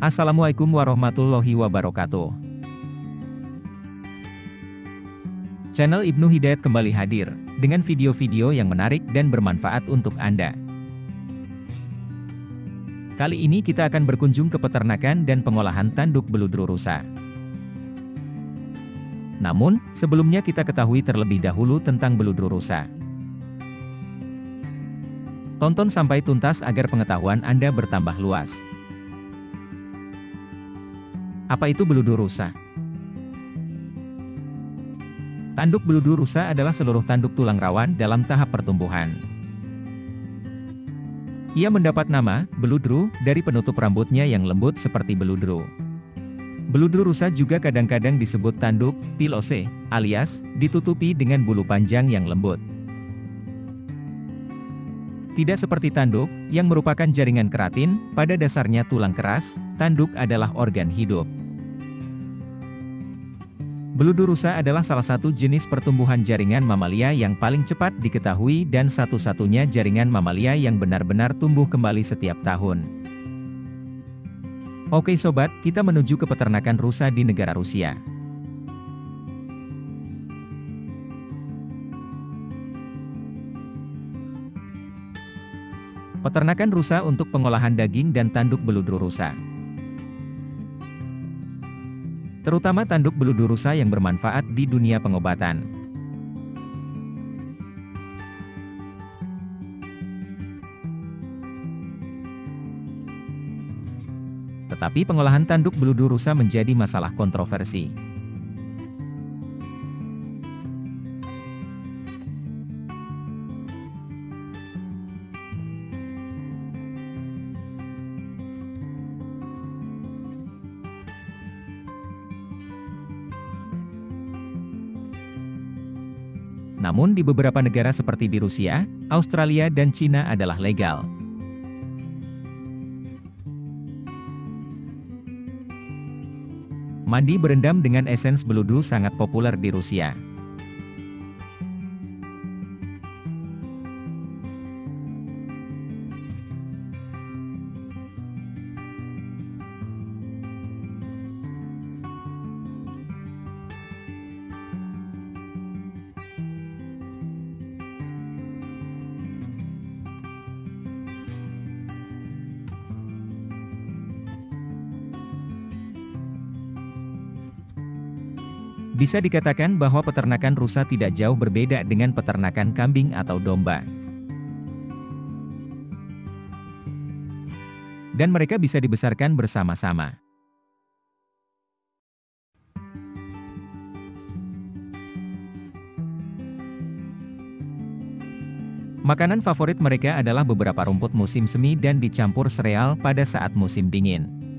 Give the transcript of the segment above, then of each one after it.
Assalamualaikum warahmatullahi wabarakatuh. Channel Ibnu Hidayat kembali hadir, dengan video-video yang menarik dan bermanfaat untuk Anda. Kali ini kita akan berkunjung ke peternakan dan pengolahan tanduk beludru rusa. Namun, sebelumnya kita ketahui terlebih dahulu tentang beludru rusa. Tonton sampai tuntas agar pengetahuan Anda bertambah luas. Apa itu beludur rusa? Tanduk beludur rusa adalah seluruh tanduk tulang rawan dalam tahap pertumbuhan. Ia mendapat nama, beludru, dari penutup rambutnya yang lembut seperti beludru. Beludru rusa juga kadang-kadang disebut tanduk, pilose, alias, ditutupi dengan bulu panjang yang lembut. Tidak seperti tanduk, yang merupakan jaringan keratin, pada dasarnya tulang keras, tanduk adalah organ hidup. Beludur rusa adalah salah satu jenis pertumbuhan jaringan mamalia yang paling cepat diketahui dan satu-satunya jaringan mamalia yang benar-benar tumbuh kembali setiap tahun. Oke sobat, kita menuju ke peternakan rusa di negara Rusia. Peternakan rusa untuk pengolahan daging dan tanduk beludur rusa. Terutama tanduk beludur rusa yang bermanfaat di dunia pengobatan. Tetapi pengolahan tanduk beludur rusa menjadi masalah kontroversi. Namun di beberapa negara seperti di Rusia, Australia dan Cina adalah legal. Mandi berendam dengan esens beludu sangat populer di Rusia. Bisa dikatakan bahwa peternakan rusa tidak jauh berbeda dengan peternakan kambing atau domba. Dan mereka bisa dibesarkan bersama-sama. Makanan favorit mereka adalah beberapa rumput musim semi dan dicampur sereal pada saat musim dingin.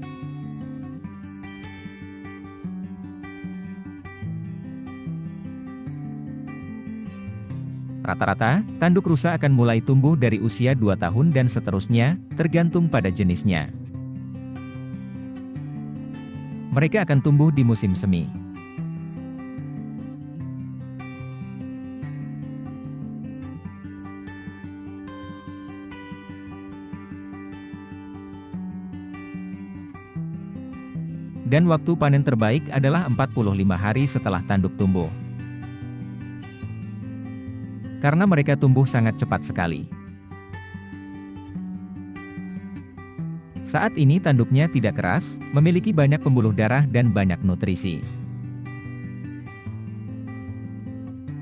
Rata-rata, tanduk rusa akan mulai tumbuh dari usia 2 tahun dan seterusnya, tergantung pada jenisnya. Mereka akan tumbuh di musim semi. Dan waktu panen terbaik adalah 45 hari setelah tanduk tumbuh karena mereka tumbuh sangat cepat sekali. Saat ini tanduknya tidak keras, memiliki banyak pembuluh darah dan banyak nutrisi.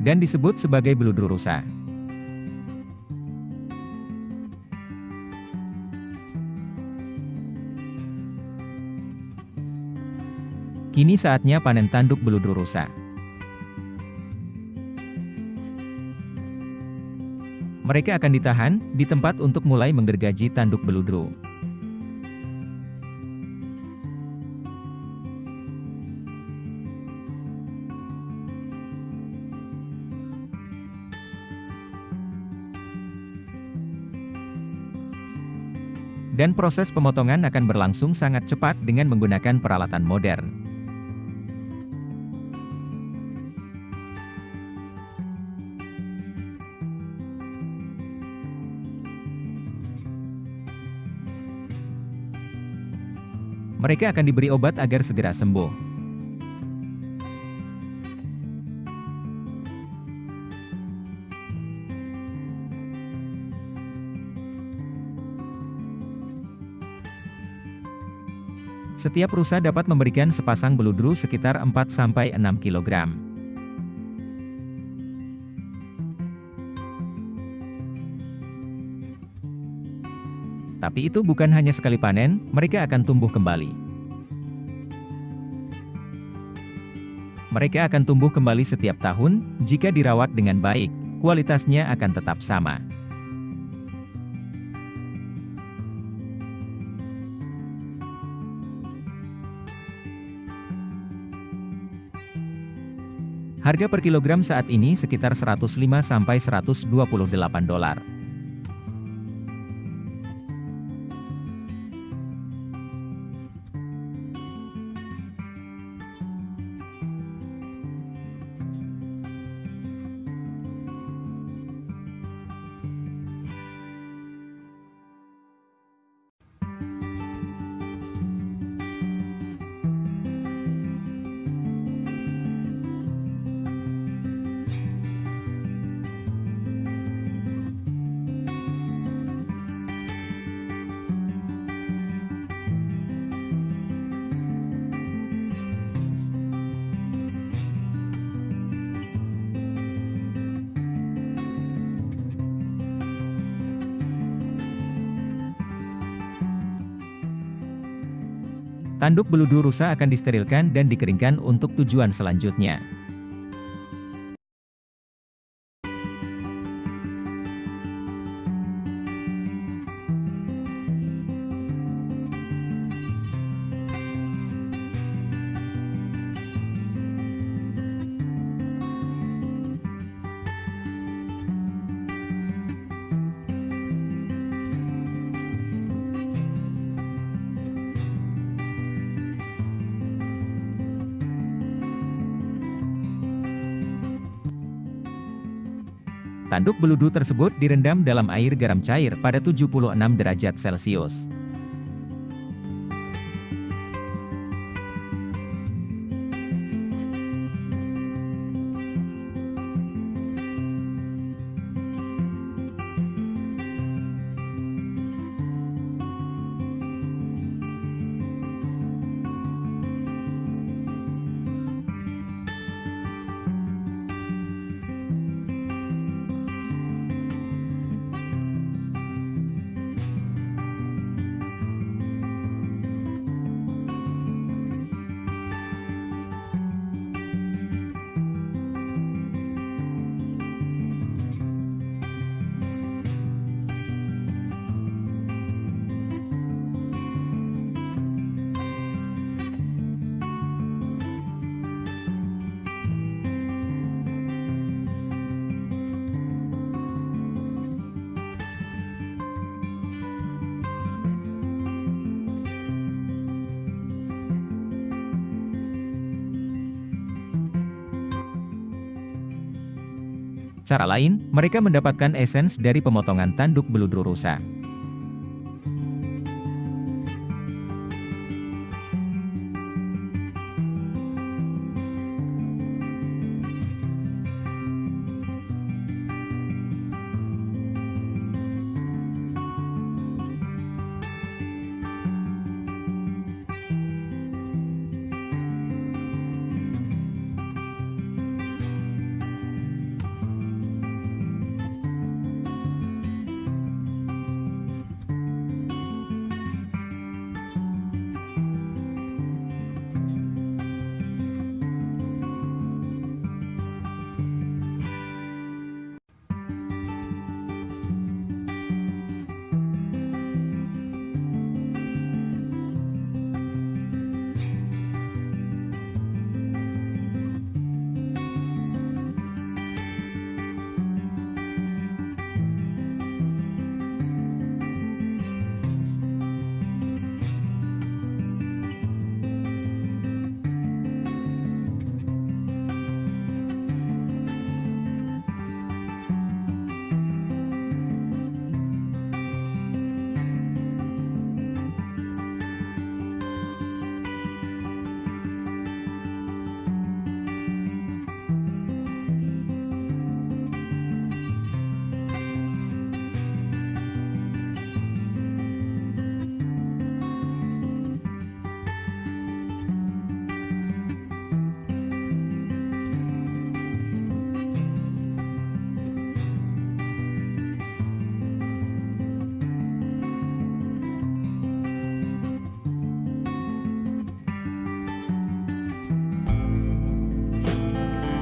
Dan disebut sebagai beludur rusa. Kini saatnya panen tanduk beludur rusa. Mereka akan ditahan, di tempat untuk mulai menggergaji tanduk beludru. Dan proses pemotongan akan berlangsung sangat cepat dengan menggunakan peralatan modern. Mereka akan diberi obat agar segera sembuh. Setiap rusa dapat memberikan sepasang beludru sekitar 4-6 kg. Tapi itu bukan hanya sekali panen, mereka akan tumbuh kembali. Mereka akan tumbuh kembali setiap tahun, jika dirawat dengan baik, kualitasnya akan tetap sama. Harga per kilogram saat ini sekitar 105 sampai 128 dolar. Tanduk beludu rusa akan disterilkan dan dikeringkan untuk tujuan selanjutnya. Tanduk beludu tersebut direndam dalam air garam cair pada 76 derajat Celcius. Cara lain, mereka mendapatkan esens dari pemotongan tanduk beludru rusa.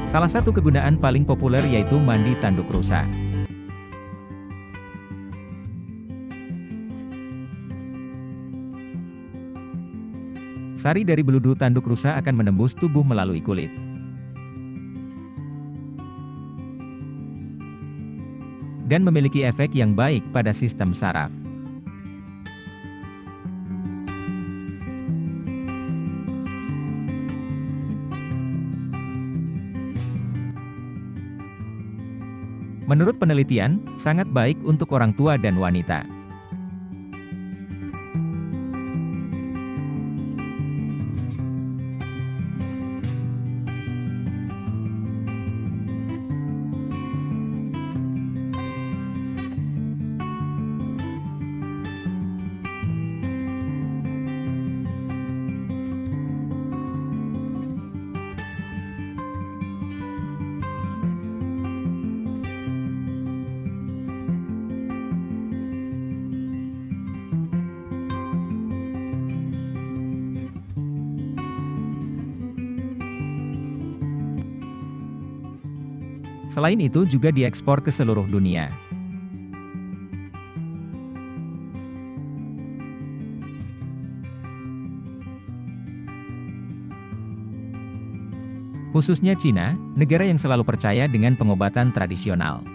Salah satu kegunaan paling populer yaitu mandi tanduk rusa. Sari dari beludu tanduk rusa akan menembus tubuh melalui kulit. Dan memiliki efek yang baik pada sistem saraf. Menurut penelitian, sangat baik untuk orang tua dan wanita. Selain itu juga diekspor ke seluruh dunia. Khususnya Cina, negara yang selalu percaya dengan pengobatan tradisional.